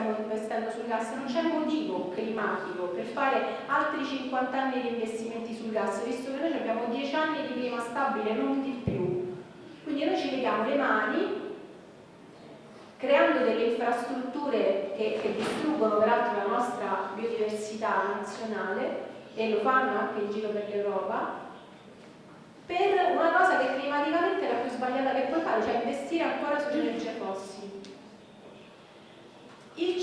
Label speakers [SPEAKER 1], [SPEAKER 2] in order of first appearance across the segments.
[SPEAKER 1] stiamo investendo sul gas, non c'è motivo climatico per fare altri 50 anni di investimenti sul gas, visto che noi abbiamo 10 anni di clima stabile, non di più. Quindi noi ci leviamo le mani creando delle infrastrutture che, che distruggono peraltro la nostra biodiversità nazionale e lo fanno anche in giro per l'Europa per una cosa che climaticamente è la più sbagliata che puoi fare, cioè investire ancora sulle energie fossili. Il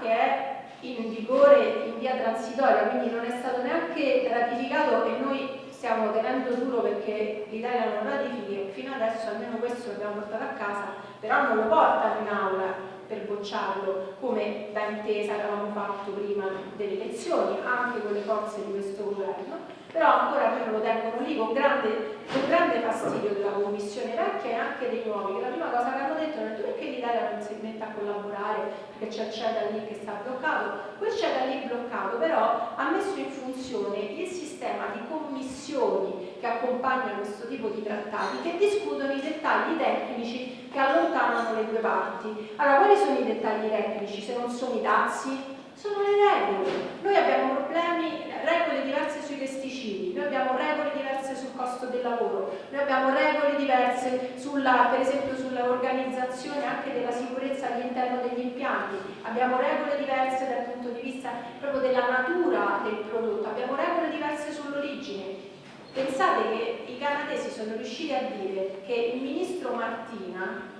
[SPEAKER 1] Che è in vigore in via transitoria, quindi non è stato neanche ratificato e noi stiamo tenendo duro perché l'Italia non ratifichi, fino adesso almeno questo l'abbiamo portato a casa, però non lo portano in aula per bocciarlo come da intesa avevamo fatto prima delle elezioni, anche con le forze di questo governo. Però ancora me lo tengono lì con grande, con grande fastidio della commissione vecchia e anche dei nuovi, che la prima cosa che hanno detto è perché l'Italia non si mette a collaborare, perché c'è il CETA lì che sta bloccato, quel CETA lì bloccato però ha messo in funzione il sistema di commissioni che accompagnano questo tipo di trattati che discutono i dettagli tecnici che allontanano le due parti. Allora, quali sono i dettagli tecnici se non sono i dazi? Sono le regole. Noi abbiamo problemi, regole diverse sui pesticidi, noi abbiamo regole diverse sul costo del lavoro, noi abbiamo regole diverse sulla, per esempio sull'organizzazione anche della sicurezza all'interno degli impianti, abbiamo regole diverse dal punto di vista proprio della natura del prodotto, abbiamo regole diverse sull'origine. Pensate che i canadesi sono riusciti a dire che il ministro Martina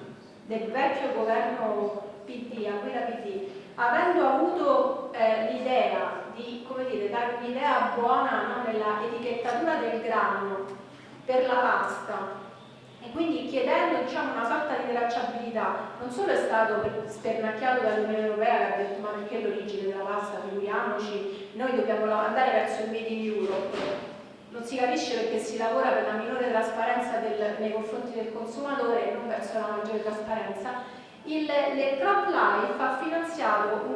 [SPEAKER 1] del vecchio governo PD, a guida PD, avendo avuto eh, l'idea di dire, dare un'idea buona no, nella etichettatura del grano per la pasta e quindi chiedendo diciamo, una sorta di tracciabilità, non solo è stato spernacchiato dall'Unione Europea che ha detto ma perché l'origine della pasta, figuriamoci, noi dobbiamo andare verso il Made in Europe, non si capisce perché si lavora per la minore trasparenza del, nei confronti del consumatore e non verso la maggiore trasparenza il, le Crop Life ha finanziato un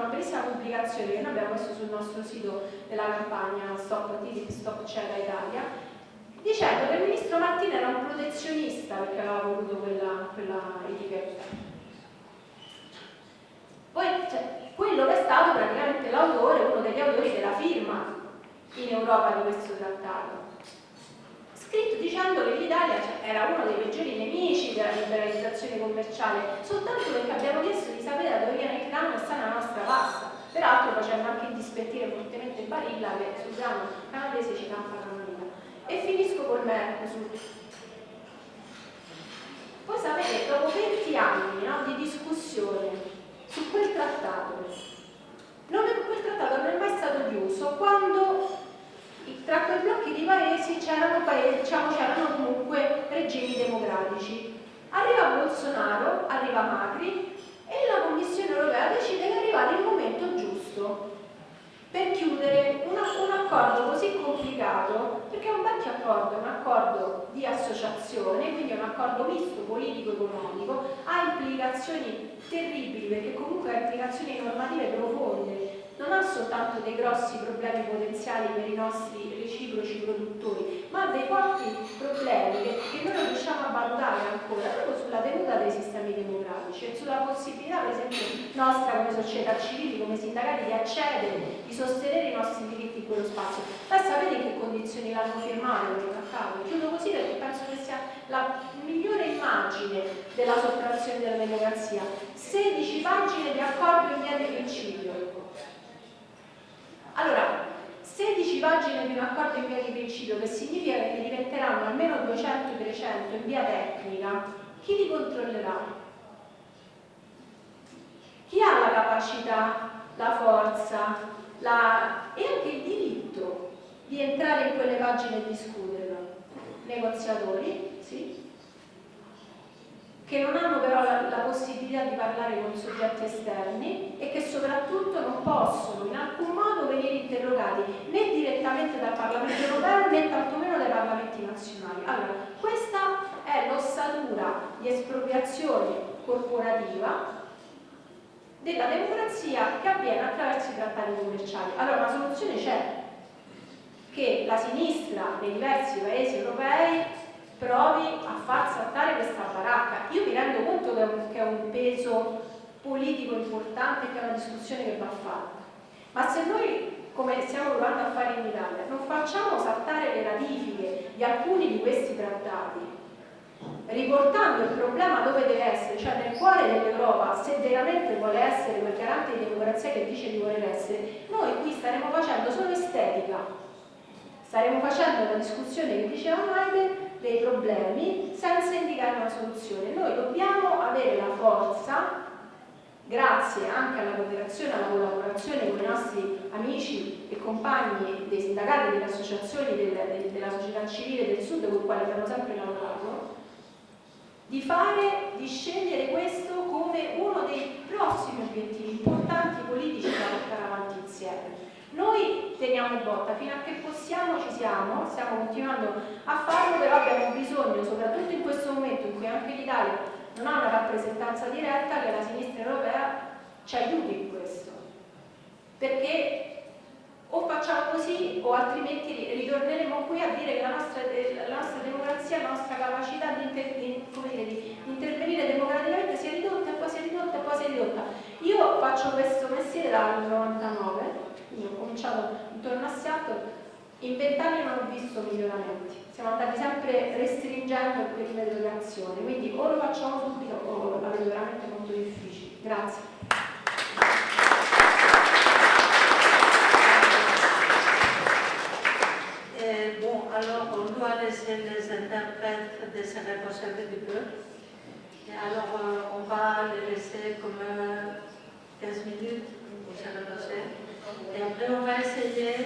[SPEAKER 1] una bellissima pubblicazione che noi abbiamo messo sul nostro sito della campagna Stop TTIP, Stop Cera Italia, dicendo che il ministro Martina era un protezionista perché aveva voluto quella, quella etichetta. Poi cioè, quello che è stato praticamente l'autore, uno degli autori della firma in Europa di questo trattato che l'Italia cioè, era uno dei peggiori nemici della liberalizzazione commerciale, soltanto perché abbiamo chiesto di sapere da dove viene il grano e sta nella nostra pasta. Peraltro facendo anche indispettire fortemente Barilla che sul grano canadese ci campa la manina. E finisco col Mercosur. Voi sapete, dopo 20 anni no, di discussione su quel trattato, non è, quel trattato non è mai stato chiuso quando tra quei blocchi di paesi c'erano diciamo, comunque regimi democratici. Arriva Bolsonaro, arriva Macri e la Commissione europea decide che è arrivato il momento giusto per chiudere una, un accordo così complicato, perché è un vecchio accordo, un accordo di associazione, quindi è un accordo misto politico-economico, ha implicazioni terribili perché comunque ha implicazioni normative profonde non ha soltanto dei grossi problemi potenziali per i nostri reciproci produttori, ma ha dei forti problemi che, che noi non riusciamo a valutare ancora, proprio sulla tenuta dei sistemi democratici e sulla possibilità, per esempio, nostra come società civili, come sindacati, di accedere, di sostenere i nostri diritti in quello spazio. Ma sapete in che condizioni l'hanno firmato quello trattato? Chiudo così perché penso che sia la migliore immagine della sottrazione della democrazia. 16 pagine di accordo in via di principio allora, 16 pagine di un accordo in via di principio, che significa che diventeranno almeno 200-300 in via tecnica, chi li controllerà? Chi ha la capacità, la forza la... e anche il diritto di entrare in quelle pagine e discuterlo? Negoziatori, sì, che non hanno però la, la, possibilità di parlare con soggetti esterni e che soprattutto non possono in alcun modo venire interrogati né direttamente dal Parlamento europeo né tantomeno dai Parlamenti nazionali. Allora, questa è l'ossatura di espropriazione corporativa della democrazia che avviene attraverso i trattati commerciali. Allora, una soluzione c'è, che la sinistra nei diversi paesi europei provi a far saltare questa baracca. Io mi rendo conto che è un, che è un peso politico importante che è una discussione che va fatta. Ma se noi, come stiamo provando a fare in Italia, non facciamo saltare le ratifiche di alcuni di questi trattati, riportando il problema dove deve essere, cioè nel cuore dell'Europa, se veramente vuole essere quel garante di democrazia che dice di voler essere, noi qui staremo facendo solo estetica, staremo facendo una discussione che diceva Maide dei problemi senza indicare una soluzione. Noi dobbiamo avere la forza, grazie anche alla cooperazione e alla collaborazione con i nostri amici e compagni dei sindacati delle associazioni del, del, della società civile del Sud con i quali abbiamo sempre lavorato, di fare, di scegliere questo come uno dei prossimi obiettivi importanti politici da portare avanti insieme. Noi teniamo botta, fino a che possiamo ci siamo, stiamo continuando a farlo, però abbiamo bisogno, soprattutto in questo momento in cui anche l'Italia non ha una rappresentanza diretta, che la sinistra europea ci aiuti in questo. Perché o facciamo così o altrimenti ritorneremo qui a dire che la nostra, la nostra democrazia, la nostra capacità di, di, dire, di, intervenire democraticamente si è ridotta e poi si è ridotta e poi si è ridotta. Io faccio questo mestiere dal 99, quindi ho cominciato intorno a Seattle, in vent'anni non ho visto miglioramenti, siamo andati sempre restringendo il perimetro di azione, quindi o lo facciamo subito o la vedo veramente molto difficile. Grazie.
[SPEAKER 2] alors on doit laisser les interprètes de se reposer un petit peu. Et alors euh, on va les laisser comme 15 euh, minutes pour se reposer. Et après on va essayer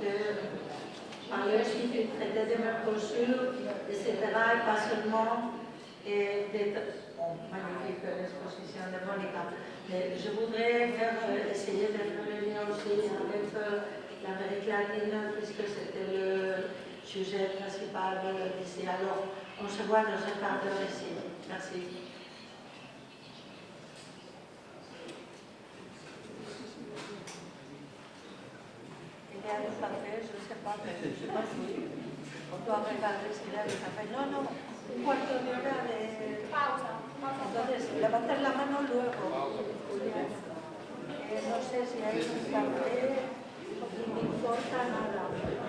[SPEAKER 2] de parler aussi du traité de Mercosur, etc. Et pas seulement et bon, magnifique l'exposition de Monica. Mais je voudrais faire, euh, essayer de faire le lien aussi avec l'Amérique latine, puisque c'était le sujet principal lycée. Alors, on se voit dans un quart d'heure ici. Merci. On doit regarder s'il a le café. Non, non, un quarto de hora de pausa. Entonces, levantar la mano luego. Eh, no sé si hay un café, no importa nada.